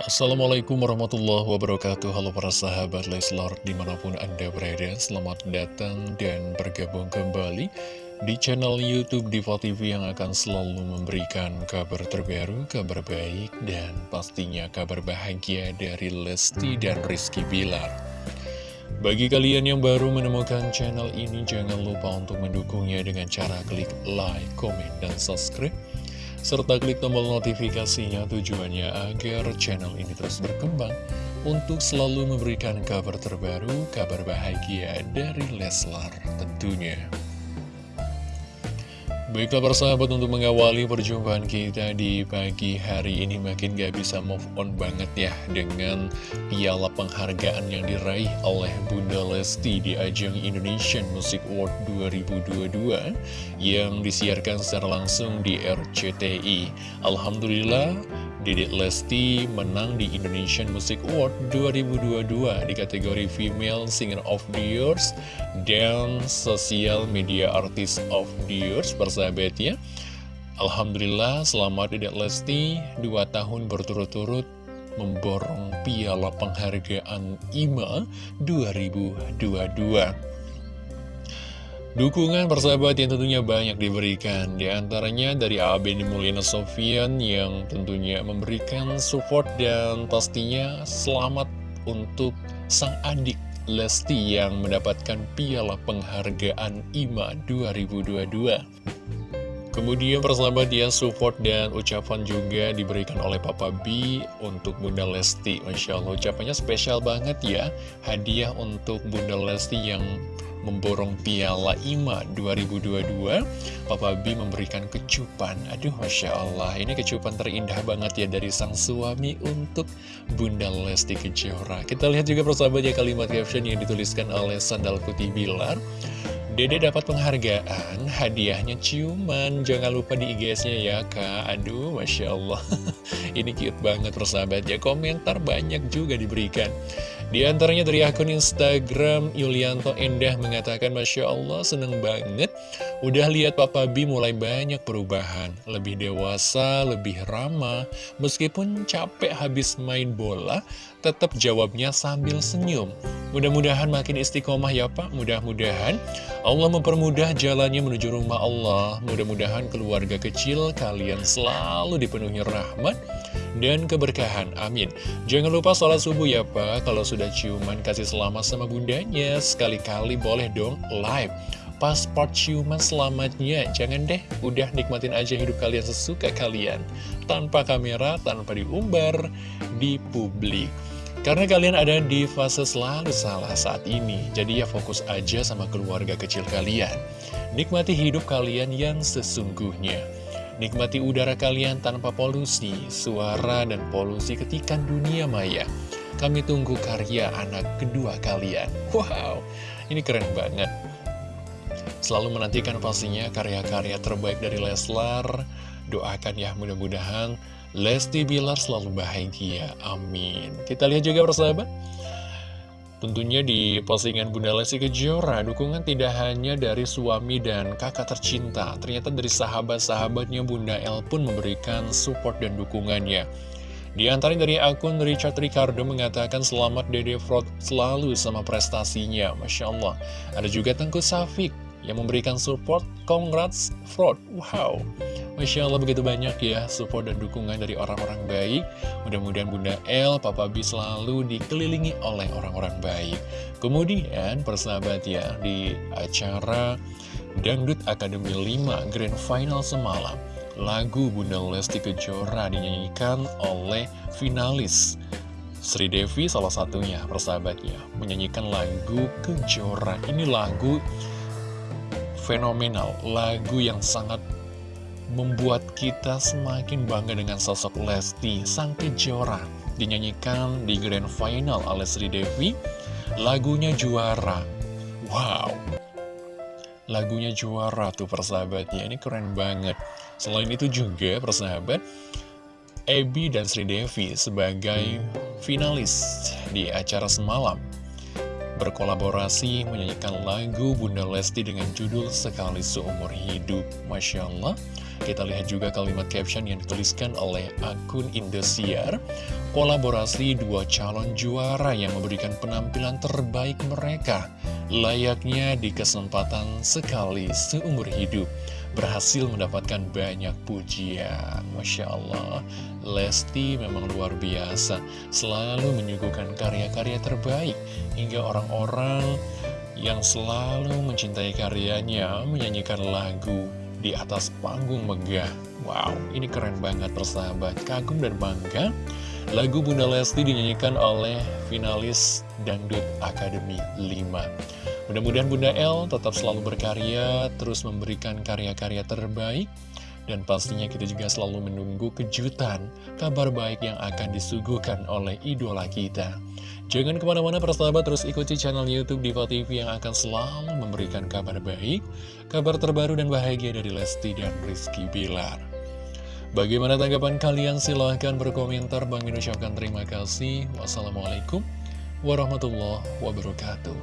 Assalamualaikum warahmatullahi wabarakatuh. Halo para sahabat Leslar di mana pun anda berada Selamat datang dan bergabung kembali di channel Youtube Diva TV Yang akan selalu memberikan kabar terbaru, kabar baik Dan pastinya kabar bahagia dari Lesti dan Rizky Bilar. Bagi kalian yang baru menemukan channel ini Jangan lupa untuk mendukungnya dengan cara klik like, komen, dan subscribe serta klik tombol notifikasinya tujuannya agar channel ini terus berkembang untuk selalu memberikan kabar terbaru, kabar bahagia dari Leslar tentunya. Baiklah persahabat untuk mengawali perjumpaan kita di pagi hari ini makin gak bisa move on banget ya dengan piala penghargaan yang diraih oleh Bunda Lesti di ajang Indonesian Music Award 2022 yang disiarkan secara langsung di RCTI. Alhamdulillah Dedek Lesti menang di Indonesian Music Award 2022 di kategori Female Singer of the Year dan Social Media Artist of the Year persahabat ya. Alhamdulillah selamat Dedek Lesti 2 tahun berturut-turut memborong piala penghargaan IMA 2022. Dukungan persahabat yang tentunya banyak diberikan Di antaranya dari Abeni Mulina Sofian yang tentunya memberikan support dan pastinya selamat untuk sang adik Lesti yang mendapatkan piala penghargaan IMA 2022 Kemudian persahabat dia support dan ucapan juga diberikan oleh Papa B untuk Bunda Lesti. Masya Allah ucapannya spesial banget ya. Hadiah untuk Bunda Lesti yang memborong piala IMA 2022 Papa B memberikan kecupan. Aduh Masya Allah ini kecupan terindah banget ya dari sang suami untuk Bunda Lesti Kejora. Kita lihat juga persahabat ya kalimat caption yang dituliskan oleh Sandal Putih Bilar Dede dapat penghargaan, hadiahnya ciuman, jangan lupa di IGS-nya ya kak. Aduh, Masya Allah. Ini cute banget persahabat ya, komentar banyak juga diberikan. Di antaranya dari akun Instagram, Yulianto Endah mengatakan Masya Allah, seneng banget. Udah lihat Papa B mulai banyak perubahan. Lebih dewasa, lebih ramah. Meskipun capek habis main bola Tetap jawabnya sambil senyum Mudah-mudahan makin istiqomah ya Pak. Mudah-mudahan Allah mempermudah jalannya menuju rumah Allah. Mudah-mudahan keluarga kecil kalian selalu dipenuhi rahmat dan keberkahan. Amin. Jangan lupa sholat subuh ya Pak. Kalau sudah ciuman kasih selamat sama bundanya. Sekali-kali boleh dong live. Pas part ciuman selamatnya. Jangan deh, udah nikmatin aja hidup kalian sesuka kalian. Tanpa kamera, tanpa diumbar di publik karena kalian ada di fase selalu salah saat ini, jadi ya fokus aja sama keluarga kecil kalian. Nikmati hidup kalian yang sesungguhnya. Nikmati udara kalian tanpa polusi, suara dan polusi ketikan dunia maya. Kami tunggu karya anak kedua kalian. Wow, ini keren banget. Selalu menantikan pastinya karya-karya terbaik dari Leslar. Doakan ya mudah-mudahan Lesti Bilar selalu bahagia, amin. Kita lihat juga persahabat. Tentunya di postingan Bunda Lesti Kejora Dukungan tidak hanya dari suami dan kakak tercinta Ternyata dari sahabat-sahabatnya Bunda El pun memberikan support dan dukungannya. Di antaranya dari akun Richard Ricardo mengatakan selamat Dede Frog selalu sama prestasinya, Masya Allah. Ada juga Tengku Safik yang memberikan support, congrats Fraud, wow. Masya Allah begitu banyak ya support dan dukungan dari orang-orang baik. Mudah-mudahan Bunda El, Papa B selalu dikelilingi oleh orang-orang baik. Kemudian persahabat ya di acara Dangdut Akademi 5 Grand Final semalam Lagu Bunda Lesti Kejora dinyanyikan oleh finalis Sri Devi salah satunya persahabatnya menyanyikan lagu Kejora. Ini lagu fenomenal, lagu yang sangat membuat kita semakin bangga dengan sosok Lesti Sang Kejora. Dinyanyikan di Grand Final oleh Sri Devi. Lagunya juara. Wow. Lagunya juara tuh persahabatnya. Ini keren banget. Selain itu juga persahabat Ebi dan Sri Devi sebagai finalis di acara semalam berkolaborasi menyanyikan lagu Bunda Lesti dengan judul Sekali Seumur Hidup. Masya Allah. Kita lihat juga kalimat caption yang dituliskan oleh akun Indosiar. Kolaborasi dua calon juara yang memberikan penampilan terbaik mereka. Layaknya di kesempatan sekali seumur hidup Berhasil mendapatkan banyak pujian Masya Allah Lesti memang luar biasa Selalu menyuguhkan karya-karya terbaik Hingga orang-orang yang selalu mencintai karyanya menyanyikan lagu di atas panggung megah. Wow, ini keren banget persahabat. Kagum dan bangga. Lagu Bunda Lesti dinyanyikan oleh finalis Dangdut Akademi 5. Mudah-mudahan Bunda L tetap selalu berkarya, terus memberikan karya-karya terbaik, dan pastinya kita juga selalu menunggu kejutan, kabar baik yang akan disuguhkan oleh idola kita. Jangan ke mana-mana persahabat terus ikuti channel Youtube Diva TV yang akan selalu memberikan kabar baik, kabar terbaru dan bahagia dari Lesti dan Rizky Bilar. Bagaimana tanggapan kalian? Silahkan berkomentar. Bang Min terima kasih. Wassalamualaikum warahmatullahi wabarakatuh.